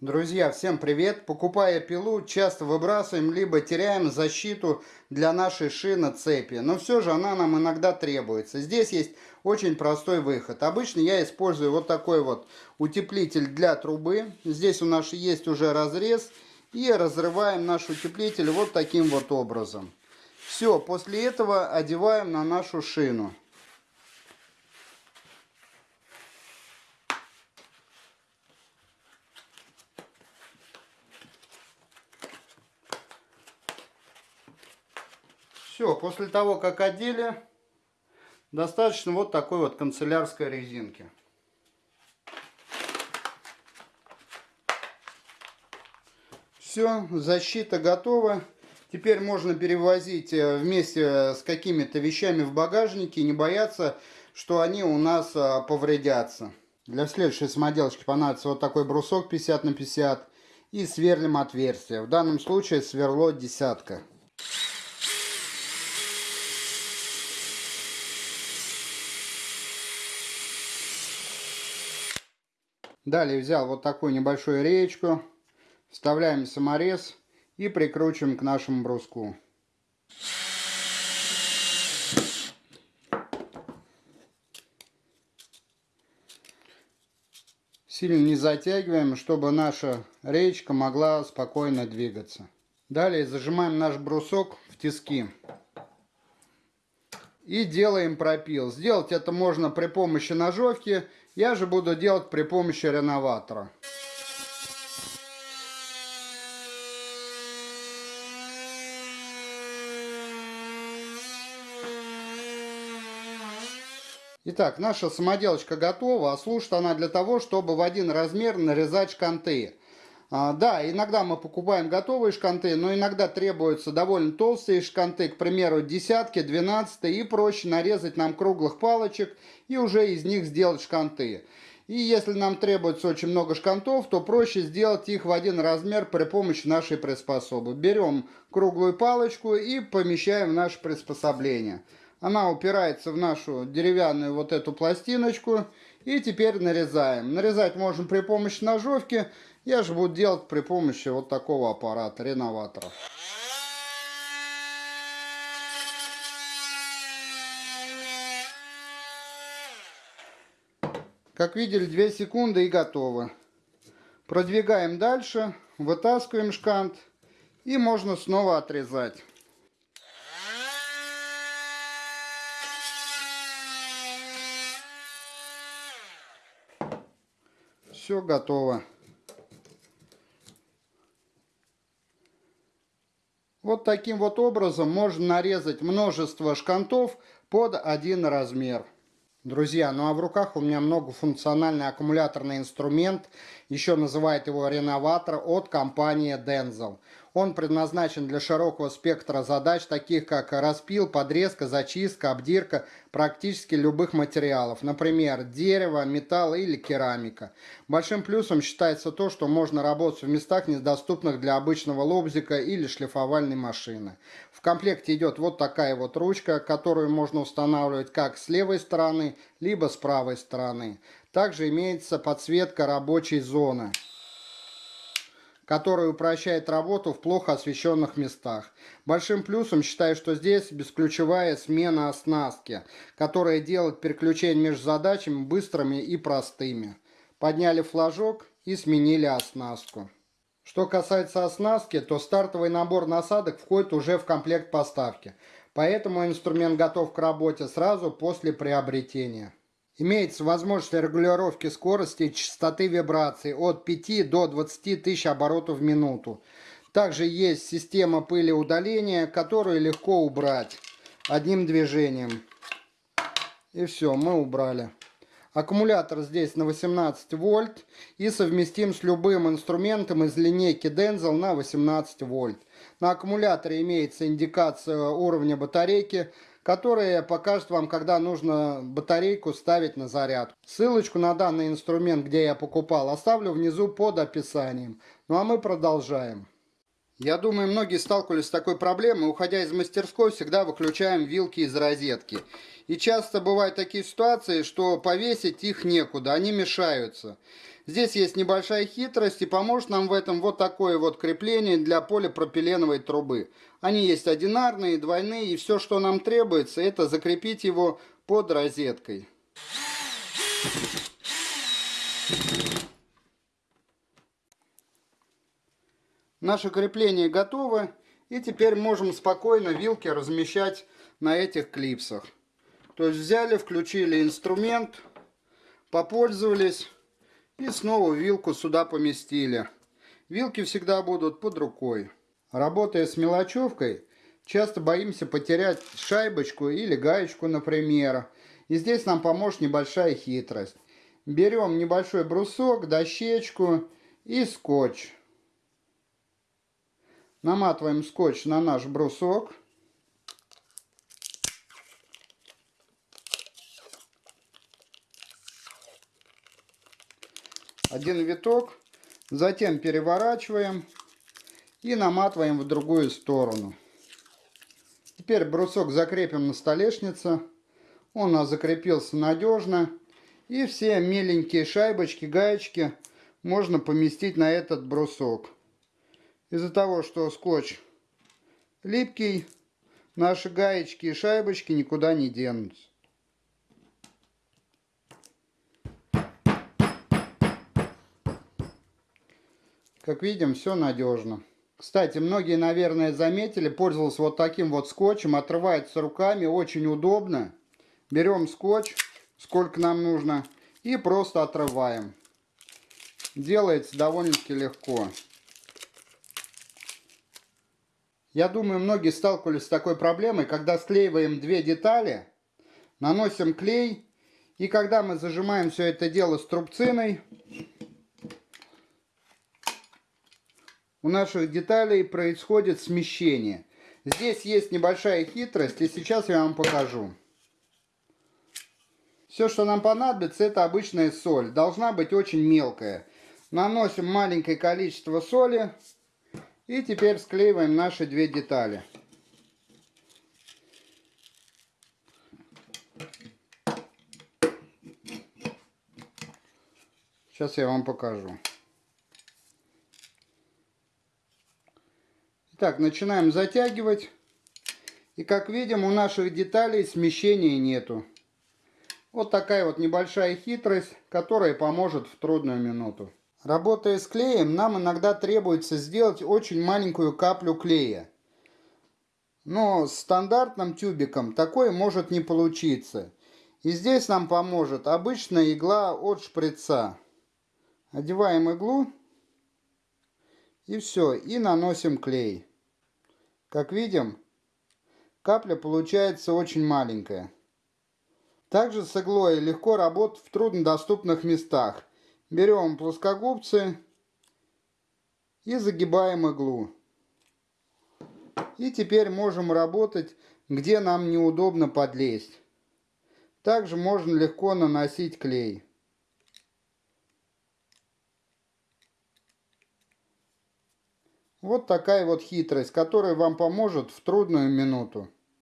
Друзья, всем привет! Покупая пилу, часто выбрасываем, либо теряем защиту для нашей шины цепи. Но все же она нам иногда требуется. Здесь есть очень простой выход. Обычно я использую вот такой вот утеплитель для трубы. Здесь у нас есть уже разрез. И разрываем наш утеплитель вот таким вот образом. Все, после этого одеваем на нашу шину. Все, после того, как одели, достаточно вот такой вот канцелярской резинки. Все, защита готова. Теперь можно перевозить э, вместе с какими-то вещами в багажнике не бояться, что они у нас э, повредятся. Для следующей самоделочки понадобится вот такой брусок 50 на 50 и сверлим отверстие. В данном случае сверло десятка. Далее взял вот такую небольшую реечку, вставляем саморез и прикручиваем к нашему бруску. Сильно не затягиваем, чтобы наша реечка могла спокойно двигаться. Далее зажимаем наш брусок в тиски. И делаем пропил. Сделать это можно при помощи ножовки я же буду делать при помощи реноватора. Итак, наша самоделочка готова, а служит она для того, чтобы в один размер нарезать шканты. А, да, иногда мы покупаем готовые шканты, но иногда требуются довольно толстые шканты, к примеру, десятки, двенадцатые, и проще нарезать нам круглых палочек и уже из них сделать шканты. И если нам требуется очень много шкантов, то проще сделать их в один размер при помощи нашей приспособы. Берем круглую палочку и помещаем в наше приспособление. Она упирается в нашу деревянную вот эту пластиночку. И теперь нарезаем. Нарезать можем при помощи ножовки, я же буду делать при помощи вот такого аппарата, реноватора. Как видели, 2 секунды и готово. Продвигаем дальше, вытаскиваем шкант и можно снова отрезать. Все готово. Таким вот образом можно нарезать множество шкантов под один размер. Друзья, ну а в руках у меня многофункциональный аккумуляторный инструмент, еще называют его реноватор от компании Denzel. Он предназначен для широкого спектра задач, таких как распил, подрезка, зачистка, обдирка практически любых материалов, например, дерево, металл или керамика. Большим плюсом считается то, что можно работать в местах, недоступных для обычного лобзика или шлифовальной машины. В комплекте идет вот такая вот ручка, которую можно устанавливать как с левой стороны, либо с правой стороны. Также имеется подсветка рабочей зоны который упрощает работу в плохо освещенных местах. Большим плюсом считаю, что здесь бесключевая смена оснастки, которая делает переключение между задачами быстрыми и простыми. Подняли флажок и сменили оснастку. Что касается оснастки, то стартовый набор насадок входит уже в комплект поставки, поэтому инструмент готов к работе сразу после приобретения. Имеется возможность регулировки скорости и частоты вибраций от 5 до 20 тысяч оборотов в минуту. Также есть система пыли удаления, которую легко убрать одним движением. И все, мы убрали. Аккумулятор здесь на 18 вольт и совместим с любым инструментом из линейки Denzel на 18 вольт. На аккумуляторе имеется индикация уровня батарейки, которая покажет вам, когда нужно батарейку ставить на заряд. Ссылочку на данный инструмент, где я покупал, оставлю внизу под описанием. Ну а мы продолжаем. Я думаю, многие сталкивались с такой проблемой. Уходя из мастерской, всегда выключаем вилки из розетки. И часто бывают такие ситуации, что повесить их некуда, они мешаются. Здесь есть небольшая хитрость и поможет нам в этом вот такое вот крепление для полипропиленовой трубы. Они есть одинарные, двойные и все, что нам требуется, это закрепить его под розеткой. Наше крепление готово. И теперь можем спокойно вилки размещать на этих клипсах. То есть взяли, включили инструмент, попользовались и снова вилку сюда поместили. Вилки всегда будут под рукой. Работая с мелочевкой, часто боимся потерять шайбочку или гаечку, например. И здесь нам поможет небольшая хитрость. Берем небольшой брусок, дощечку и скотч. Наматываем скотч на наш брусок. Один виток. Затем переворачиваем и наматываем в другую сторону. Теперь брусок закрепим на столешнице. Он у нас закрепился надежно. И все меленькие шайбочки, гаечки можно поместить на этот брусок. Из-за того, что скотч липкий, наши гаечки и шайбочки никуда не денутся. Как видим, все надежно. Кстати, многие, наверное, заметили, пользовался вот таким вот скотчем, отрывается руками, очень удобно. Берем скотч, сколько нам нужно, и просто отрываем. Делается довольно-таки легко. Я думаю, многие сталкивались с такой проблемой, когда склеиваем две детали, наносим клей, и когда мы зажимаем все это дело струбциной, у наших деталей происходит смещение. Здесь есть небольшая хитрость, и сейчас я вам покажу. Все, что нам понадобится, это обычная соль. Должна быть очень мелкая. Наносим маленькое количество соли. И теперь склеиваем наши две детали. Сейчас я вам покажу. Так, начинаем затягивать. И как видим, у наших деталей смещения нету. Вот такая вот небольшая хитрость, которая поможет в трудную минуту. Работая с клеем, нам иногда требуется сделать очень маленькую каплю клея. Но с стандартным тюбиком такое может не получиться. И здесь нам поможет обычная игла от шприца. Одеваем иглу. И все. И наносим клей. Как видим, капля получается очень маленькая. Также с иглой легко работать в труднодоступных местах. Берем плоскогубцы и загибаем иглу. И теперь можем работать, где нам неудобно подлезть. Также можно легко наносить клей. Вот такая вот хитрость, которая вам поможет в трудную минуту.